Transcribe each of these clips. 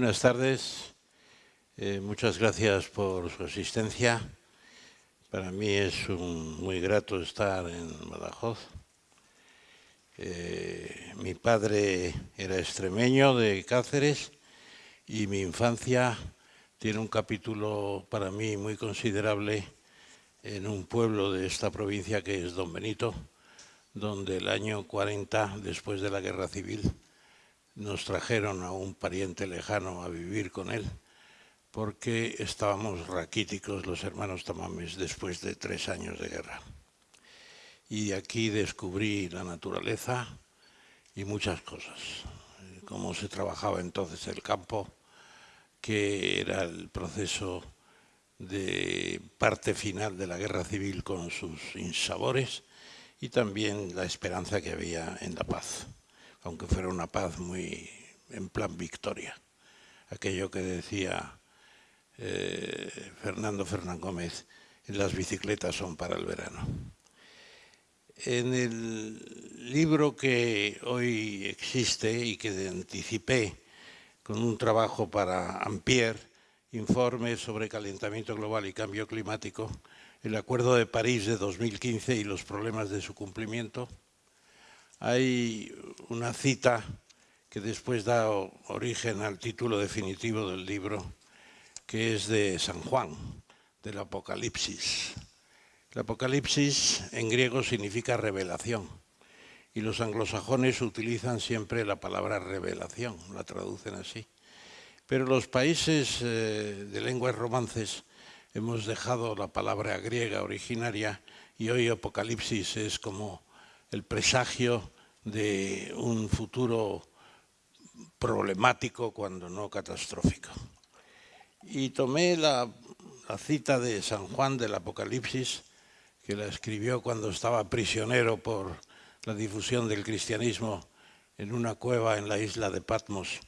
Buenas tardes. Eh, muchas gracias por su asistencia. Para mí es un, muy grato estar en Badajoz. Eh, mi padre era extremeño de Cáceres y mi infancia tiene un capítulo para mí muy considerable en un pueblo de esta provincia que es Don Benito, donde el año 40, después de la Guerra Civil, nos trajeron a un pariente lejano a vivir con él, porque estábamos raquíticos los hermanos Tamames después de tres años de guerra. Y aquí descubrí la naturaleza y muchas cosas, cómo se trabajaba entonces el campo, que era el proceso de parte final de la guerra civil con sus insabores y también la esperanza que había en la paz, aunque fuera una paz muy en plan victoria. Aquello que decía eh, Fernando Fernán Gómez, las bicicletas son para el verano. En el libro que hoy existe y que anticipé con un trabajo para Ampère, informe sobre calentamiento global y cambio climático, el Acuerdo de París de 2015 y los problemas de su cumplimiento, hay una cita que después da origen al título definitivo del libro, que es de San Juan, del Apocalipsis. El Apocalipsis en griego significa revelación y los anglosajones utilizan siempre la palabra revelación, la traducen así. Pero los países eh, de lenguas romances hemos dejado la palabra griega originaria y hoy Apocalipsis es como el presagio de un futuro problemático cuando no catastrófico. Y tomé la, la cita de San Juan del Apocalipsis, que la escribió cuando estaba prisionero por la difusión del cristianismo en una cueva en la isla de Patmos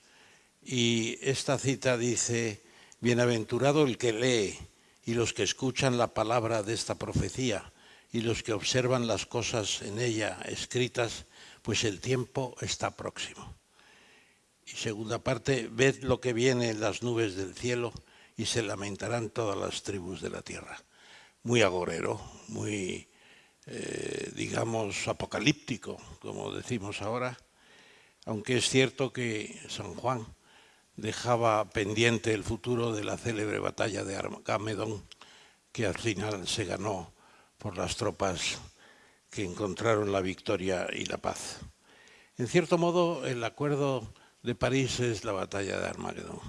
y esta cita dice, bienaventurado el que lee y los que escuchan la palabra de esta profecía y los que observan las cosas en ella escritas, pues el tiempo está próximo. Y segunda parte, ved lo que viene en las nubes del cielo y se lamentarán todas las tribus de la tierra. Muy agorero, muy, eh, digamos, apocalíptico, como decimos ahora, aunque es cierto que San Juan dejaba pendiente el futuro de la célebre batalla de Armagedón, que al final se ganó por las tropas que encontraron la victoria y la paz. En cierto modo, el acuerdo de París es la batalla de Armagedón.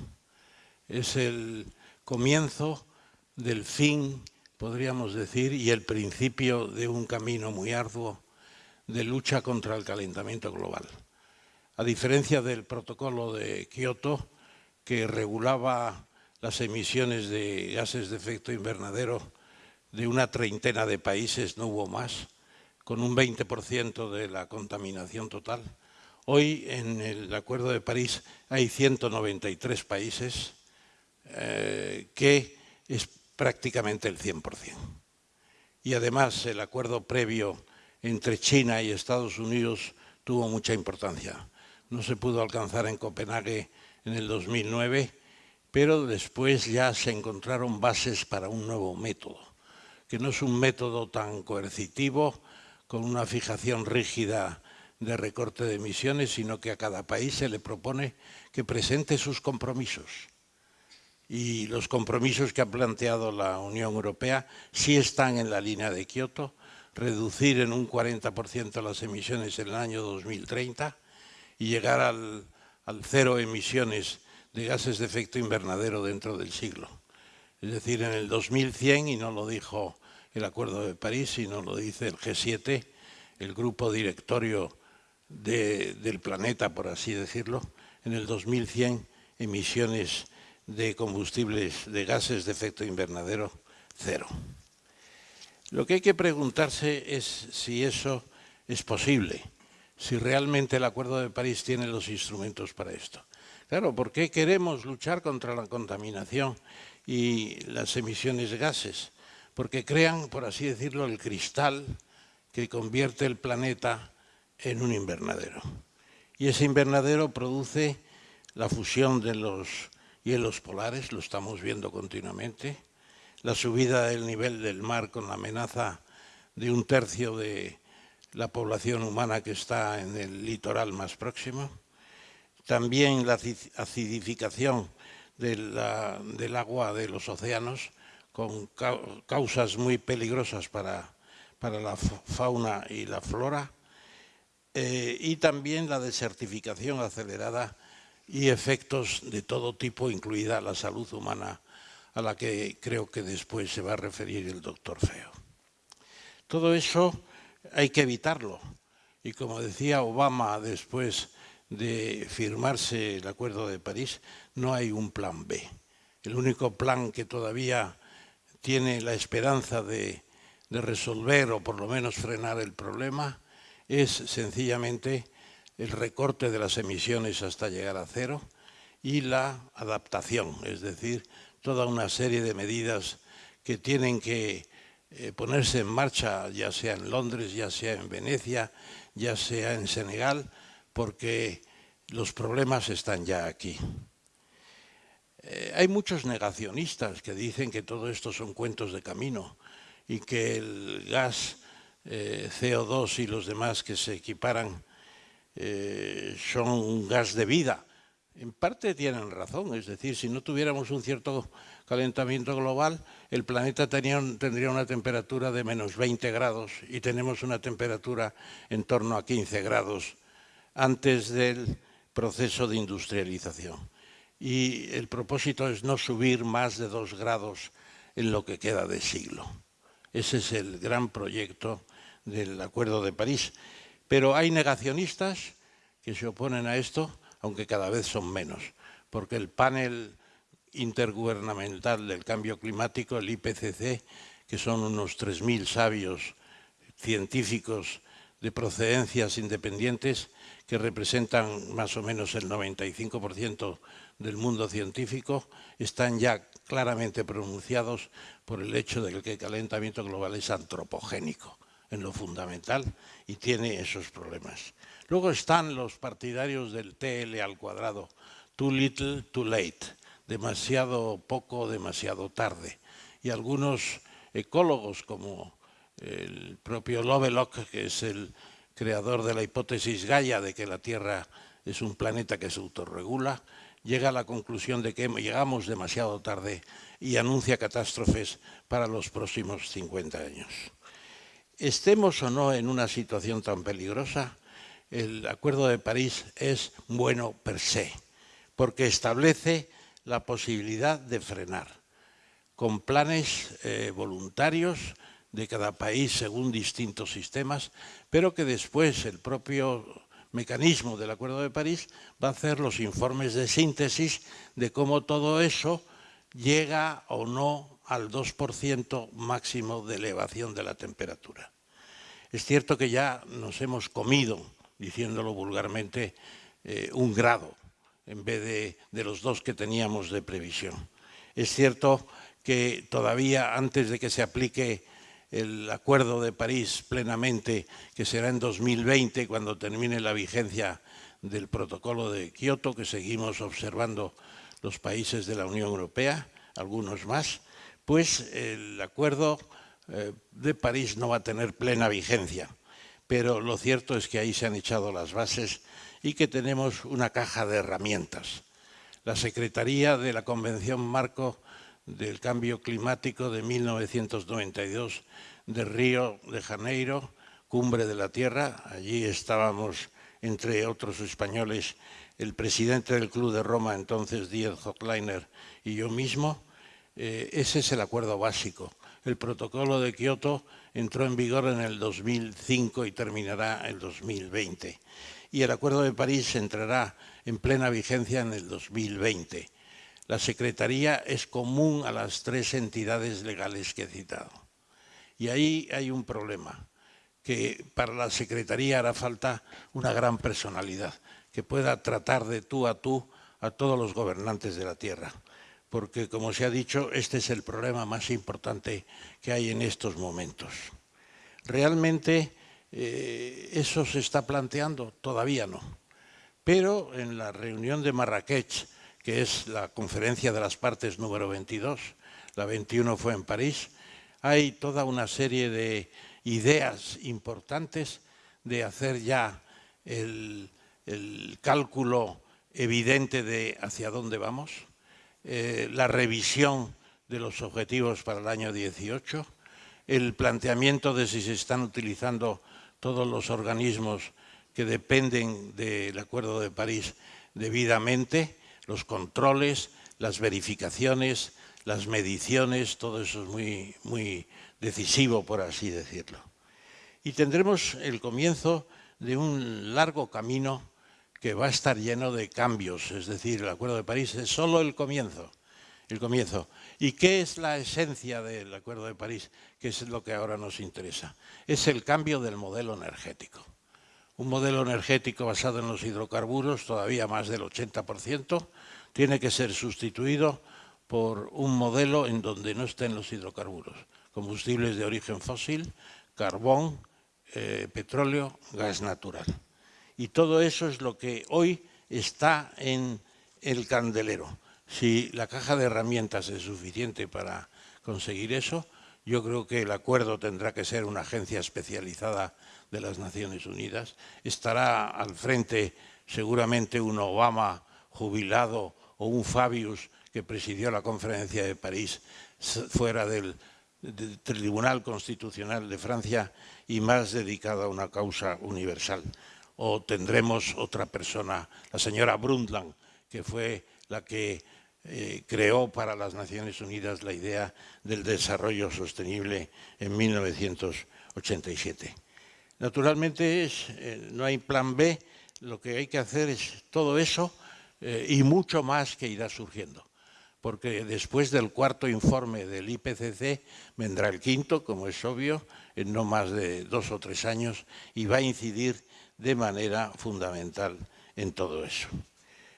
Es el comienzo del fin, podríamos decir, y el principio de un camino muy arduo de lucha contra el calentamiento global. A diferencia del protocolo de Kioto, que regulaba las emisiones de gases de efecto invernadero de una treintena de países, no hubo más, con un 20% de la contaminación total. Hoy en el Acuerdo de París hay 193 países, eh, que es prácticamente el 100%. Y además el acuerdo previo entre China y Estados Unidos tuvo mucha importancia. No se pudo alcanzar en Copenhague en el 2009, pero después ya se encontraron bases para un nuevo método, que no es un método tan coercitivo, con una fijación rígida de recorte de emisiones, sino que a cada país se le propone que presente sus compromisos. Y los compromisos que ha planteado la Unión Europea sí están en la línea de Kioto, reducir en un 40% las emisiones en el año 2030 y llegar al cero emisiones de gases de efecto invernadero dentro del siglo. Es decir, en el 2100, y no lo dijo el Acuerdo de París, sino lo dice el G7, el grupo directorio del planeta, por así decirlo, en el 2100 emisiones de combustibles, de gases de efecto invernadero, cero. Lo que hay que preguntarse es si eso es posible si realmente el Acuerdo de París tiene los instrumentos para esto. Claro, ¿por qué queremos luchar contra la contaminación y las emisiones de gases? Porque crean, por así decirlo, el cristal que convierte el planeta en un invernadero. Y ese invernadero produce la fusión de los hielos polares, lo estamos viendo continuamente, la subida del nivel del mar con la amenaza de un tercio de la población humana que está en el litoral más próximo, también la acidificación del agua de los océanos con causas muy peligrosas para, para la fauna y la flora, eh, y también la desertificación acelerada y efectos de todo tipo, incluida la salud humana, a la que creo que después se va a referir el doctor Feo. Todo eso hay que evitarlo. Y como decía Obama después de firmarse el Acuerdo de París, no hay un plan B. El único plan que todavía tiene la esperanza de, de resolver o por lo menos frenar el problema es sencillamente el recorte de las emisiones hasta llegar a cero y la adaptación, es decir, toda una serie de medidas que tienen que eh, ponerse en marcha, ya sea en Londres, ya sea en Venecia, ya sea en Senegal, porque los problemas están ya aquí. Eh, hay muchos negacionistas que dicen que todo esto son cuentos de camino y que el gas eh, CO2 y los demás que se equiparan eh, son un gas de vida. En parte tienen razón, es decir, si no tuviéramos un cierto calentamiento global, el planeta tendría una temperatura de menos 20 grados y tenemos una temperatura en torno a 15 grados antes del proceso de industrialización. Y el propósito es no subir más de dos grados en lo que queda de siglo. Ese es el gran proyecto del Acuerdo de París. Pero hay negacionistas que se oponen a esto, aunque cada vez son menos, porque el panel intergubernamental del cambio climático, el IPCC, que son unos 3.000 sabios científicos de procedencias independientes que representan más o menos el 95% del mundo científico, están ya claramente pronunciados por el hecho de que el calentamiento global es antropogénico en lo fundamental y tiene esos problemas. Luego están los partidarios del TL al cuadrado, too little, too late, demasiado poco, demasiado tarde. Y algunos ecólogos como el propio Lovelock, que es el creador de la hipótesis Gaia de que la Tierra es un planeta que se autorregula, llega a la conclusión de que llegamos demasiado tarde y anuncia catástrofes para los próximos 50 años. Estemos o no en una situación tan peligrosa, el Acuerdo de París es bueno per se, porque establece la posibilidad de frenar, con planes eh, voluntarios de cada país según distintos sistemas, pero que después el propio mecanismo del Acuerdo de París va a hacer los informes de síntesis de cómo todo eso llega o no al 2% máximo de elevación de la temperatura. Es cierto que ya nos hemos comido, diciéndolo vulgarmente, eh, un grado en vez de, de los dos que teníamos de previsión. Es cierto que todavía antes de que se aplique el Acuerdo de París plenamente, que será en 2020 cuando termine la vigencia del protocolo de Kioto, que seguimos observando los países de la Unión Europea, algunos más, pues el acuerdo eh, de París no va a tener plena vigencia, pero lo cierto es que ahí se han echado las bases y que tenemos una caja de herramientas. La Secretaría de la Convención Marco del Cambio Climático de 1992 de Río de Janeiro, Cumbre de la Tierra, allí estábamos entre otros españoles el presidente del Club de Roma, entonces Díaz Hochleiner, y yo mismo, eh, ese es el acuerdo básico el protocolo de Kioto entró en vigor en el 2005 y terminará en el 2020. Y el Acuerdo de París entrará en plena vigencia en el 2020. La Secretaría es común a las tres entidades legales que he citado. Y ahí hay un problema, que para la Secretaría hará falta una gran personalidad, que pueda tratar de tú a tú a todos los gobernantes de la tierra porque, como se ha dicho, este es el problema más importante que hay en estos momentos. ¿Realmente eh, eso se está planteando? Todavía no. Pero en la reunión de Marrakech, que es la conferencia de las partes número 22, la 21 fue en París, hay toda una serie de ideas importantes de hacer ya el, cálculo evidente de hacia dónde vamos, eh, la revisión de los objetivos para el año 18, el planteamiento de si se están utilizando todos los organismos que dependen del Acuerdo de París debidamente, los controles, las verificaciones, las mediciones, todo eso es muy, muy decisivo, por así decirlo. Y tendremos el comienzo de un largo camino que va a estar lleno de cambios, es decir, el Acuerdo de París es solo el comienzo, el comienzo. ¿Y qué es la esencia del Acuerdo de París? Que es lo que ahora nos interesa. Es el cambio del modelo energético un modelo energético basado en los hidrocarburos, todavía más del 80%, tiene que ser sustituido por un modelo en donde no estén los hidrocarburos, combustibles de origen fósil, carbón, eh, petróleo, gas natural. Y todo eso es lo que hoy está en el candelero. Si la caja de herramientas es suficiente para conseguir eso, yo creo que el acuerdo tendrá que ser una agencia especializada de las Naciones Unidas. Estará al frente seguramente un Obama jubilado o un Fabius que presidió la conferencia de París fuera del, Tribunal Constitucional de Francia y más dedicado a una causa universal. O tendremos otra persona, la señora Brundtland, que fue la que eh, creó para las Naciones Unidas la idea del desarrollo sostenible en 1987. Naturalmente eh, no hay plan B, lo que hay que hacer es todo eso eh, y mucho más que irá surgiendo. Porque después del cuarto informe del IPCC vendrá el quinto, como es obvio, en no más de dos o tres años y va a incidir de manera fundamental en todo eso.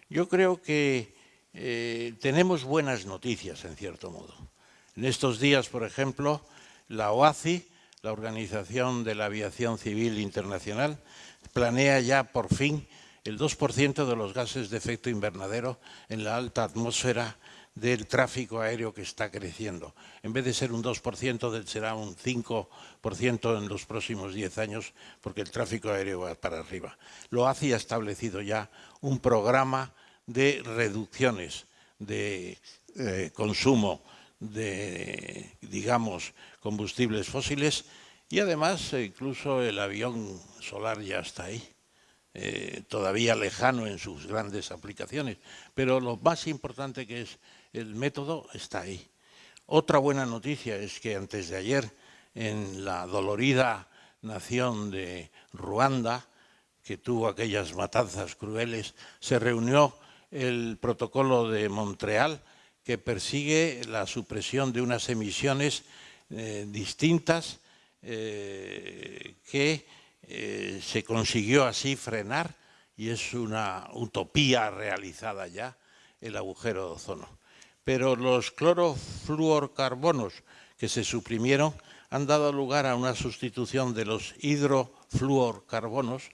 Yo creo que eh, tenemos buenas noticias, en cierto modo. En estos días, por ejemplo, la OACI la Organización de la Aviación Civil Internacional planea ya por fin el 2% de los gases de efecto invernadero en la alta atmósfera del tráfico aéreo que está creciendo. En vez de ser un 2%, será un 5% en los próximos 10 años, porque el tráfico aéreo va para arriba. Lo hace ha establecido ya un programa de reducciones de eh, consumo de, digamos, combustibles fósiles y además incluso el avión solar ya está ahí, eh, todavía lejano en sus grandes aplicaciones, pero lo más importante que es el método está ahí. Otra buena noticia es que antes de ayer en la dolorida nación de Ruanda, que tuvo aquellas matanzas crueles, se reunió el protocolo de Montreal que persigue la supresión de unas emisiones eh, distintas eh, que eh, se consiguió así frenar y es una utopía realizada ya el agujero de ozono. Pero los clorofluorcarbonos que se suprimieron han dado lugar a una sustitución de los hidrofluorcarbonos,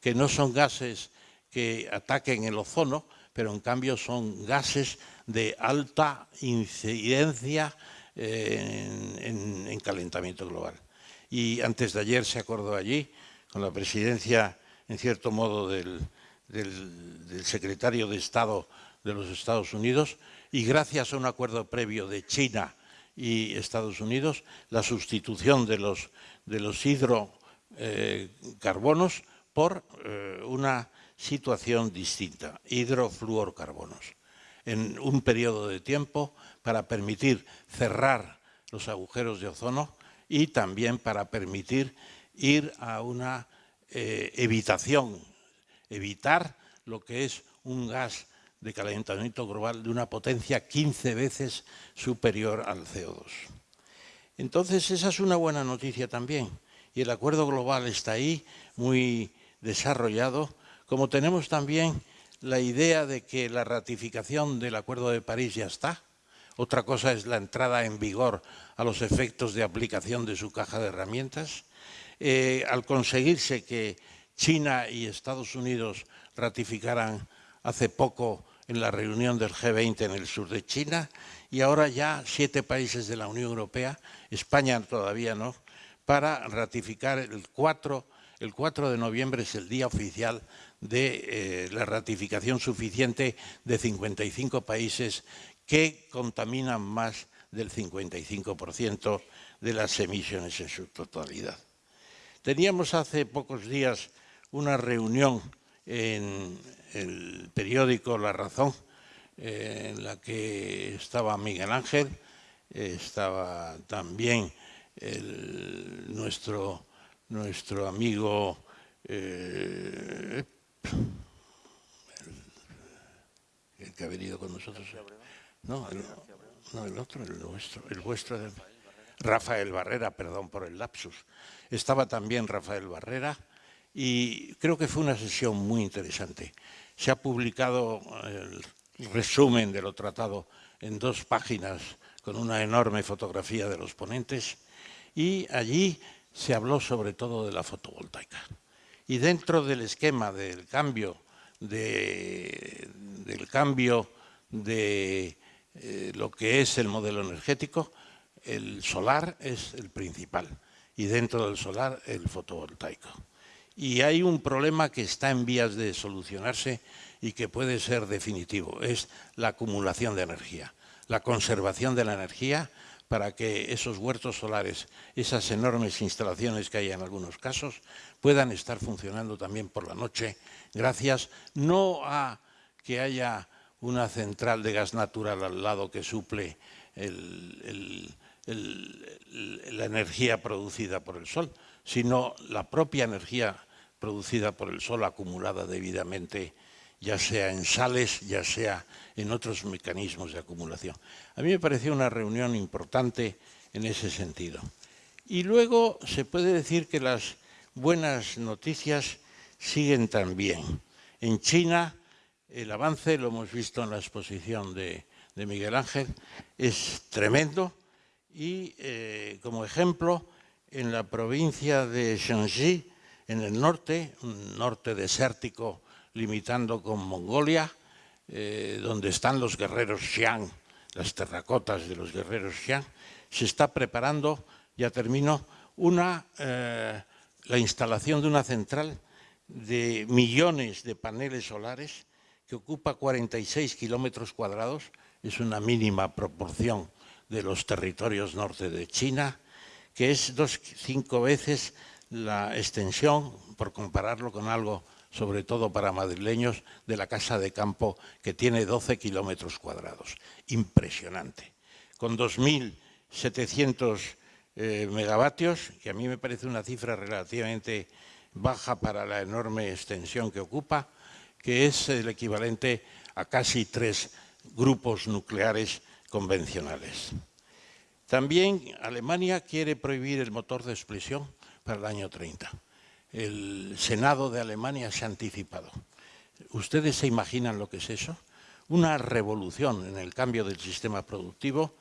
que no son gases que ataquen el ozono, pero en cambio son gases de alta incidencia eh, en, calentamiento global. Y antes de ayer se acordó allí, con la presidencia, en cierto modo, del, secretario de Estado de los Estados Unidos, y gracias a un acuerdo previo de China y Estados Unidos, la sustitución de los, de hidrocarbonos por eh, una situación distinta, hidrofluorcarbonos, en un periodo de tiempo para permitir cerrar los agujeros de ozono y también para permitir ir a una eh, evitación, evitar lo que es un gas de calentamiento global de una potencia 15 veces superior al CO2. Entonces, esa es una buena noticia también. Y el acuerdo global está ahí, muy desarrollado, como tenemos también la idea de que la ratificación del Acuerdo de París ya está, otra cosa es la entrada en vigor a los efectos de aplicación de su caja de herramientas, eh, al conseguirse que, China y Estados Unidos ratificaran hace poco en la reunión del G20 en el sur de China y ahora ya siete países de la Unión Europea, España todavía no, para ratificar el 4, el 4 de noviembre es el día oficial de eh, la ratificación suficiente de 55 países que contaminan más del 55% de las emisiones en su totalidad. Teníamos hace pocos días una reunión en el periódico La Razón, eh, en la que estaba Miguel Ángel, estaba también nuestro, nuestro amigo eh, el, que ha venido con nosotros. No, el, no, el otro, el nuestro, el vuestro. Rafael Barrera, perdón por el lapsus. Estaba también Rafael Barrera y creo que fue una sesión muy interesante. Se ha publicado el resumen de lo tratado en dos páginas con una enorme fotografía de los ponentes y allí se habló sobre todo de la fotovoltaica. Y dentro del esquema del cambio de, del cambio de eh, lo que es el modelo energético, el solar es el principal y dentro del solar el fotovoltaico. Y hay un problema que está en vías de solucionarse y que puede ser definitivo, es la acumulación de energía, la conservación de la energía para que esos huertos solares, esas enormes instalaciones que hay en algunos casos, puedan estar funcionando también por la noche, gracias no a que haya una central de gas natural al lado que suple la energía producida por el sol, sino la propia energía producida por el sol acumulada debidamente, ya sea en sales, ya sea en otros mecanismos de acumulación. A mí me pareció una reunión importante en ese sentido. Y luego se puede decir que las buenas noticias siguen también. En China el avance, lo hemos visto en la exposición de, Miguel Ángel, es tremendo y eh, como ejemplo en la provincia de Shanxi, en el norte, un norte desértico limitando con Mongolia, eh, donde están los guerreros Xiang, las terracotas de los guerreros Xiang, se está preparando, ya termino, una, eh, la instalación de una central de millones de paneles solares que ocupa 46 kilómetros cuadrados, es una mínima proporción de los territorios norte de China, que es dos, cinco veces la extensión, por compararlo con algo, sobre todo para madrileños, de la casa de campo que tiene 12 kilómetros cuadrados. Impresionante. Con 2.700 eh, megavatios, que a mí me parece una cifra relativamente baja para la enorme extensión que ocupa, que es el equivalente a casi tres grupos nucleares convencionales. También Alemania quiere prohibir el motor de explosión para el año 30. El Senado de Alemania se ha anticipado. ¿Ustedes se imaginan lo que es eso? Una revolución en el cambio del sistema productivo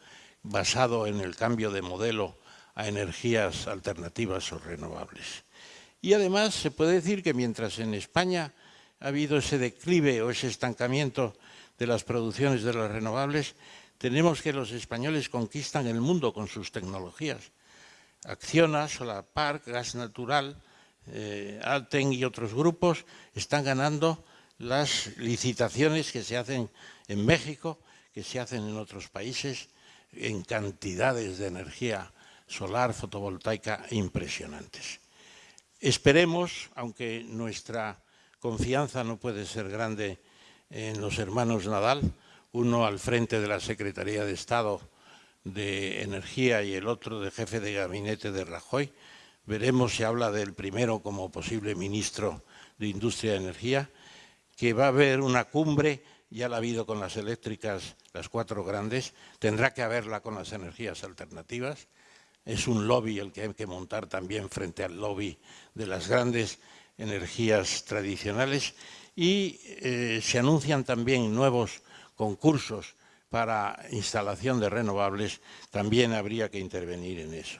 basado en el cambio de modelo a energías alternativas o renovables. Y además se puede decir que mientras en España ha habido ese declive o ese estancamiento de las producciones de las renovables, tenemos que los españoles conquistan el mundo con sus tecnologías. Acciona, Park, Gas Natural, eh, Alten y otros grupos están ganando las licitaciones que se hacen en México, que se hacen en otros países, en cantidades de energía solar fotovoltaica impresionantes. Esperemos, aunque nuestra confianza no puede ser grande en los hermanos Nadal, uno al frente de la Secretaría de Estado de Energía y el otro de jefe de gabinete de Rajoy. Veremos si habla del primero como posible ministro de Industria y Energía, que va a haber una cumbre, ya la ha habido con las eléctricas, las cuatro grandes, tendrá que haberla con las energías alternativas. Es un lobby el que hay que montar también frente al lobby de las grandes energías tradicionales y eh, se anuncian también nuevos concursos para instalación de renovables, también habría que intervenir en eso.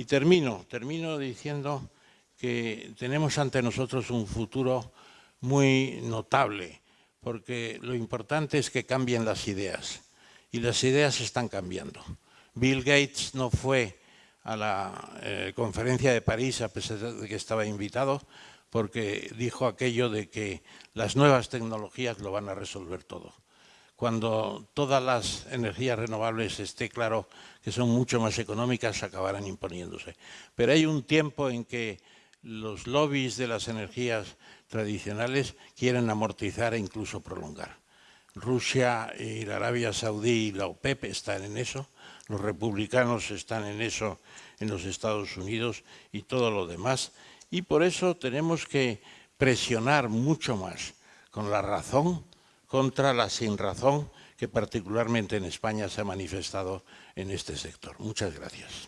Y termino, termino diciendo que tenemos ante nosotros un futuro muy notable, porque lo importante es que cambien las ideas, y las ideas están cambiando. Bill Gates no fue a la eh, conferencia de París, a pesar de que estaba invitado, porque dijo aquello de que las nuevas tecnologías lo van a resolver todo. Cuando todas las energías renovables esté claro que son mucho más económicas, acabarán imponiéndose. Pero hay un tiempo en que los lobbies de las energías tradicionales quieren amortizar e incluso prolongar. Rusia y la Arabia Saudí y la OPEP están en eso, los republicanos están en eso en los Estados Unidos y todo lo demás, y por eso tenemos que presionar mucho más con la razón contra la sinrazón que particularmente en España se ha manifestado en este sector. Muchas gracias.